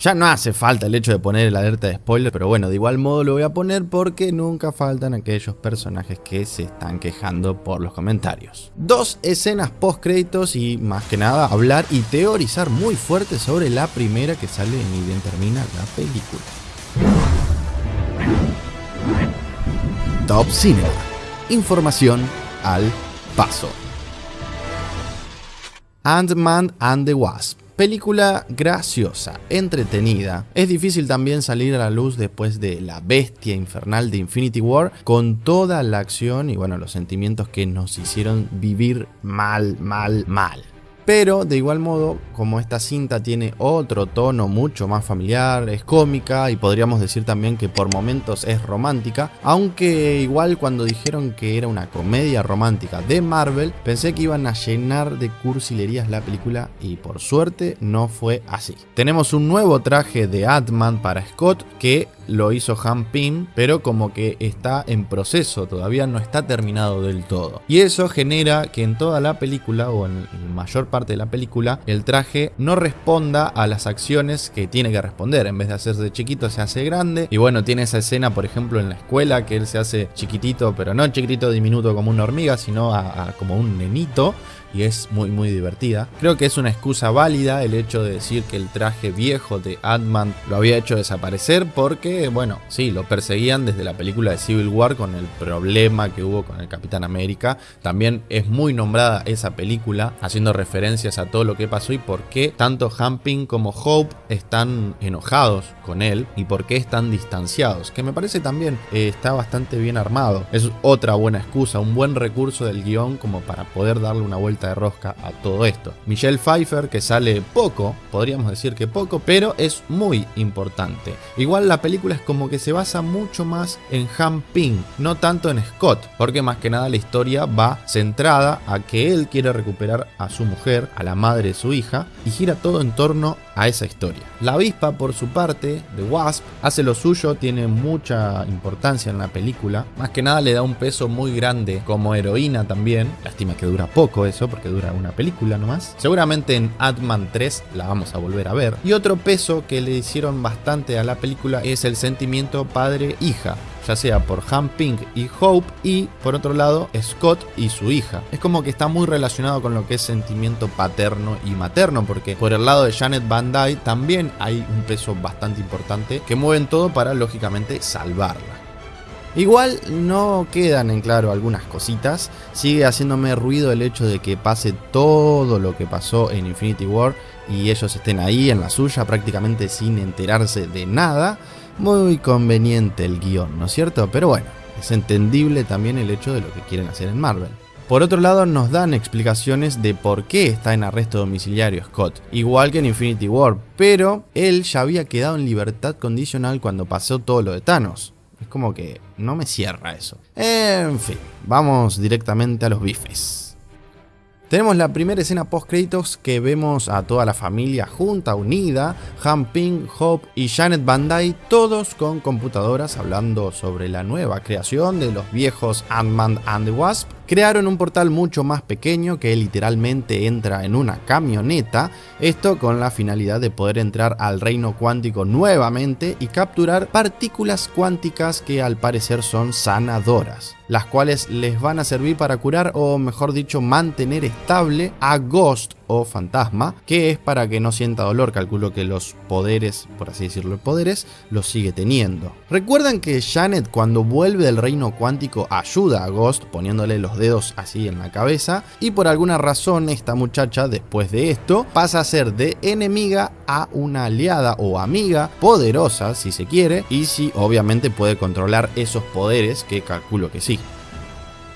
Ya no hace falta el hecho de poner el alerta de spoiler, pero bueno, de igual modo lo voy a poner porque nunca faltan aquellos personajes que se están quejando por los comentarios. Dos escenas post créditos y más que nada hablar y teorizar muy fuerte sobre la primera que sale ni bien termina la película. Top Cinema. Información al paso. Ant-Man and the Wasp Película graciosa, entretenida. Es difícil también salir a la luz después de la bestia infernal de Infinity War con toda la acción y bueno, los sentimientos que nos hicieron vivir mal, mal, mal. Pero de igual modo, como esta cinta tiene otro tono mucho más familiar, es cómica y podríamos decir también que por momentos es romántica, aunque igual cuando dijeron que era una comedia romántica de Marvel, pensé que iban a llenar de cursilerías la película y por suerte no fue así. Tenemos un nuevo traje de Atman para Scott que lo hizo Han Pym, pero como que está en proceso, todavía no está terminado del todo. Y eso genera que en toda la película, o en mayor parte de la película, el traje no responda a las acciones que tiene que responder. En vez de hacerse chiquito, se hace grande. Y bueno, tiene esa escena, por ejemplo, en la escuela, que él se hace chiquitito, pero no chiquitito diminuto como una hormiga, sino como un nenito y es muy muy divertida. Creo que es una excusa válida el hecho de decir que el traje viejo de Ant-Man lo había hecho desaparecer porque, bueno, sí, lo perseguían desde la película de Civil War con el problema que hubo con el Capitán América. También es muy nombrada esa película haciendo referencias a todo lo que pasó y por qué tanto Hamping como Hope están enojados con él y por qué están distanciados, que me parece también eh, está bastante bien armado. Es otra buena excusa, un buen recurso del guion como para poder darle una vuelta de rosca a todo esto. Michelle Pfeiffer, que sale poco, podríamos decir que poco, pero es muy importante. Igual la película es como que se basa mucho más en Han Ping, no tanto en Scott, porque más que nada la historia va centrada a que él quiere recuperar a su mujer, a la madre de su hija, y gira todo en torno a esa historia. La avispa, por su parte, de Wasp, hace lo suyo, tiene mucha importancia en la película, más que nada le da un peso muy grande como heroína también, lástima que dura poco eso, porque dura una película nomás. Seguramente en Ant-Man 3 la vamos a volver a ver. Y otro peso que le hicieron bastante a la película es el sentimiento padre-hija ya sea por Han Pink y Hope y por otro lado Scott y su hija. Es como que está muy relacionado con lo que es sentimiento paterno y materno porque por el lado de Janet Van Dyne también hay un peso bastante importante que mueven todo para lógicamente salvarla. Igual no quedan en claro algunas cositas, sigue haciéndome ruido el hecho de que pase todo lo que pasó en Infinity War y ellos estén ahí en la suya prácticamente sin enterarse de nada. Muy conveniente el guion, ¿no es cierto? Pero bueno, es entendible también el hecho de lo que quieren hacer en Marvel. Por otro lado, nos dan explicaciones de por qué está en arresto domiciliario Scott, igual que en Infinity War, pero él ya había quedado en libertad condicional cuando pasó todo lo de Thanos. Es como que no me cierra eso. En fin, vamos directamente a los bifes. Tenemos la primera escena post créditos que vemos a toda la familia junta, unida, Han Ping, Hope y Janet Dyne, todos con computadoras hablando sobre la nueva creación de los viejos Ant-Man and the Wasp crearon un portal mucho más pequeño que literalmente entra en una camioneta, esto con la finalidad de poder entrar al reino cuántico nuevamente y capturar partículas cuánticas que al parecer son sanadoras, las cuales les van a servir para curar o mejor dicho mantener estable a Ghost o fantasma, que es para que no sienta dolor, calculo que los poderes, por así decirlo, poderes, los sigue teniendo. Recuerdan que Janet cuando vuelve del reino cuántico ayuda a Ghost poniéndole los dedos así en la cabeza y por alguna razón esta muchacha después de esto pasa a ser de enemiga a una aliada o amiga poderosa si se quiere y si obviamente puede controlar esos poderes que calculo que sí.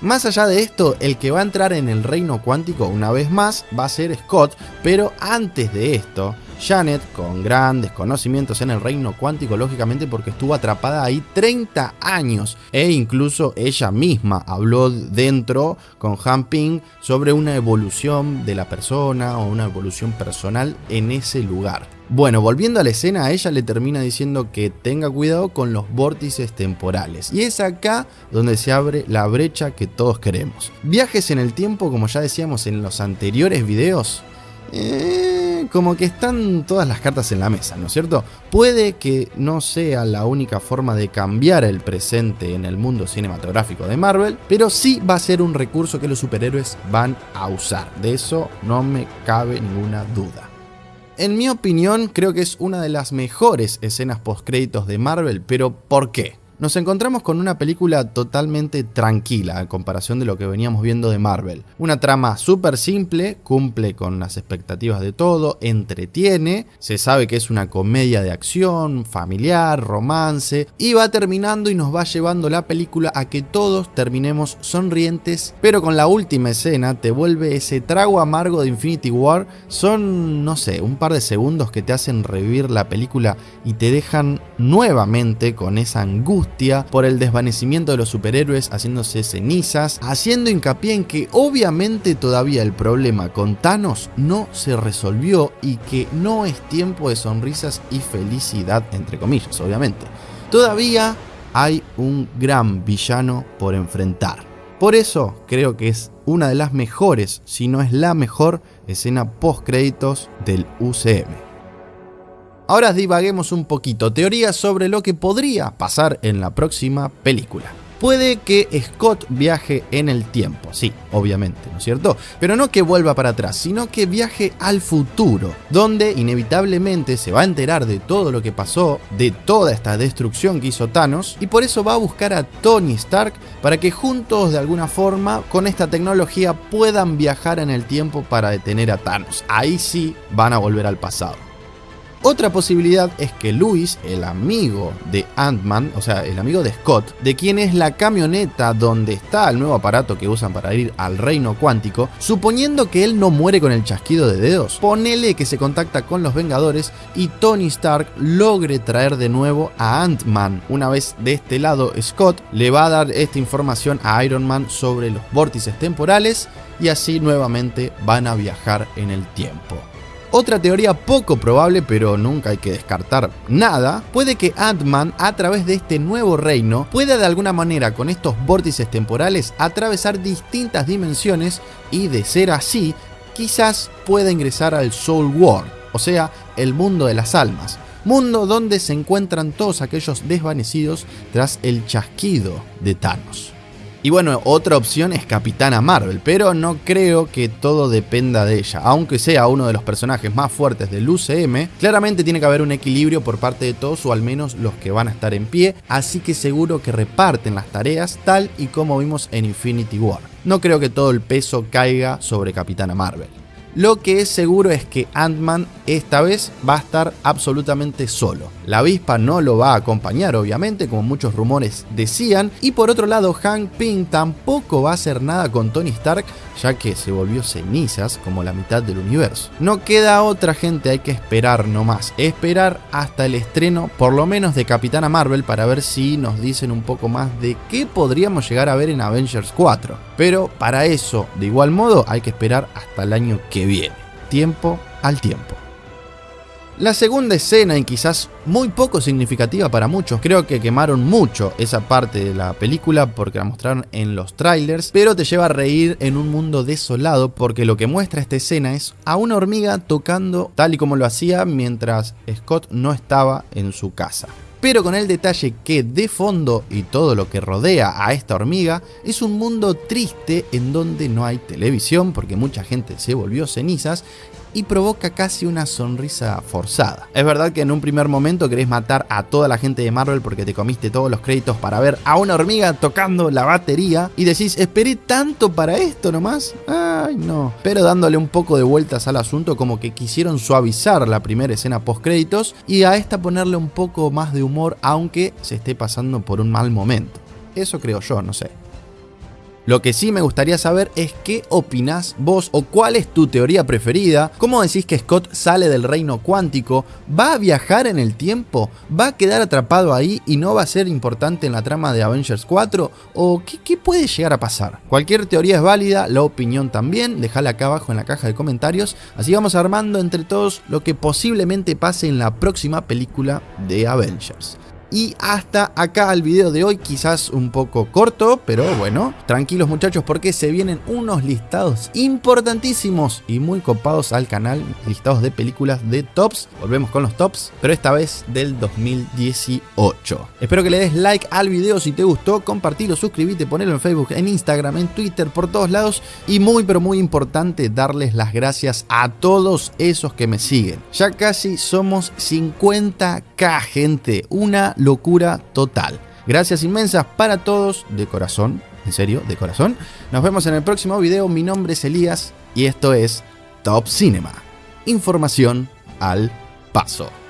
Más allá de esto, el que va a entrar en el reino cuántico una vez más va a ser Scott, pero antes de esto, Janet, con grandes conocimientos en el reino cuántico, lógicamente porque estuvo atrapada ahí 30 años, e incluso ella misma habló dentro con Han Ping sobre una evolución de la persona o una evolución personal en ese lugar. Bueno, volviendo a la escena, ella le termina diciendo que tenga cuidado con los vórtices temporales. Y es acá donde se abre la brecha que todos queremos. Viajes en el tiempo, como ya decíamos en los anteriores videos, eh, como que están todas las cartas en la mesa, ¿no es cierto? Puede que no sea la única forma de cambiar el presente en el mundo cinematográfico de Marvel, pero sí va a ser un recurso que los superhéroes van a usar. De eso no me cabe ninguna duda. En mi opinión, creo que es una de las mejores escenas post-créditos de Marvel, pero ¿por qué? Nos encontramos con una película totalmente tranquila en comparación de lo que veníamos viendo de Marvel. Una trama súper simple, cumple con las expectativas de todo, entretiene, se sabe que es una comedia de acción, familiar, romance, y va terminando y nos va llevando la película a que todos terminemos sonrientes, pero con la última escena te vuelve ese trago amargo de Infinity War. Son, no sé, un par de segundos que te hacen revivir la película y te dejan nuevamente con esa angustia por el desvanecimiento de los superhéroes haciéndose cenizas, haciendo hincapié en que obviamente todavía el problema con Thanos no se resolvió y que no es tiempo de sonrisas y felicidad, entre comillas, obviamente. Todavía hay un gran villano por enfrentar. Por eso creo que es una de las mejores, si no es la mejor, escena post créditos del UCM. Ahora divaguemos un poquito, teorías sobre lo que podría pasar en la próxima película. Puede que Scott viaje en el tiempo, sí, obviamente, ¿no es cierto? Pero no que vuelva para atrás, sino que viaje al futuro, donde inevitablemente se va a enterar de todo lo que pasó, de toda esta destrucción que hizo Thanos, y por eso va a buscar a Tony Stark para que juntos de alguna forma con esta tecnología puedan viajar en el tiempo para detener a Thanos. Ahí sí van a volver al pasado. Otra posibilidad es que Luis, el amigo de Ant-Man, o sea, el amigo de Scott, de quien es la camioneta donde está el nuevo aparato que usan para ir al reino cuántico, suponiendo que él no muere con el chasquido de dedos, ponele que se contacta con los Vengadores y Tony Stark logre traer de nuevo a Ant-Man. Una vez de este lado, Scott le va a dar esta información a Iron Man sobre los vórtices temporales y así nuevamente van a viajar en el tiempo. Otra teoría poco probable, pero nunca hay que descartar nada, puede que Ant-Man a través de este nuevo reino pueda de alguna manera con estos vórtices temporales atravesar distintas dimensiones y de ser así, quizás pueda ingresar al Soul World, o sea, el mundo de las almas, mundo donde se encuentran todos aquellos desvanecidos tras el chasquido de Thanos. Y bueno, otra opción es Capitana Marvel, pero no creo que todo dependa de ella. Aunque sea uno de los personajes más fuertes del UCM, claramente tiene que haber un equilibrio por parte de todos o al menos los que van a estar en pie, así que seguro que reparten las tareas tal y como vimos en Infinity War. No creo que todo el peso caiga sobre Capitana Marvel. Lo que es seguro es que Ant-Man esta vez va a estar absolutamente solo. La avispa no lo va a acompañar, obviamente, como muchos rumores decían. Y por otro lado, Hank Pym tampoco va a hacer nada con Tony Stark, ya que se volvió cenizas como la mitad del universo. No queda otra gente, hay que esperar nomás. Esperar hasta el estreno, por lo menos de Capitana Marvel, para ver si nos dicen un poco más de qué podríamos llegar a ver en Avengers 4. Pero para eso, de igual modo, hay que esperar hasta el año que viene. Tiempo al tiempo. La segunda escena, y quizás muy poco significativa para muchos, creo que quemaron mucho esa parte de la película porque la mostraron en los trailers, pero te lleva a reír en un mundo desolado porque lo que muestra esta escena es a una hormiga tocando tal y como lo hacía mientras Scott no estaba en su casa pero con el detalle que de fondo y todo lo que rodea a esta hormiga es un mundo triste en donde no hay televisión porque mucha gente se volvió cenizas y provoca casi una sonrisa forzada. Es verdad que en un primer momento querés matar a toda la gente de Marvel porque te comiste todos los créditos para ver a una hormiga tocando la batería y decís, esperé tanto para esto nomás. Ay, no. Pero dándole un poco de vueltas al asunto, como que quisieron suavizar la primera escena post créditos y a esta ponerle un poco más de humor, aunque se esté pasando por un mal momento. Eso creo yo, no sé. Lo que sí me gustaría saber es qué opinás vos o cuál es tu teoría preferida. ¿Cómo decís que Scott sale del reino cuántico? ¿Va a viajar en el tiempo? ¿Va a quedar atrapado ahí y no va a ser importante en la trama de Avengers 4? ¿O qué, puede llegar a pasar? Cualquier teoría es válida, la opinión también. Dejala acá abajo en la caja de comentarios. Así vamos armando entre todos lo que posiblemente pase en la próxima película de Avengers. Y hasta acá el video de hoy, quizás un poco corto, pero bueno, tranquilos muchachos porque se vienen unos listados importantísimos y muy copados al canal, listados de películas de tops. Volvemos con los tops, pero esta vez del 2018. Espero que le des like al video si te gustó, compartilo, suscríbete, ponelo en Facebook, en Instagram, en Twitter, por todos lados. Y muy pero muy importante darles las gracias a todos esos que me siguen. Ya casi somos 50k gente, locura total. Gracias inmensas para todos, de corazón, en serio, de corazón. Nos vemos en el próximo video, mi nombre es Elías y esto es Top Cinema. Información al paso.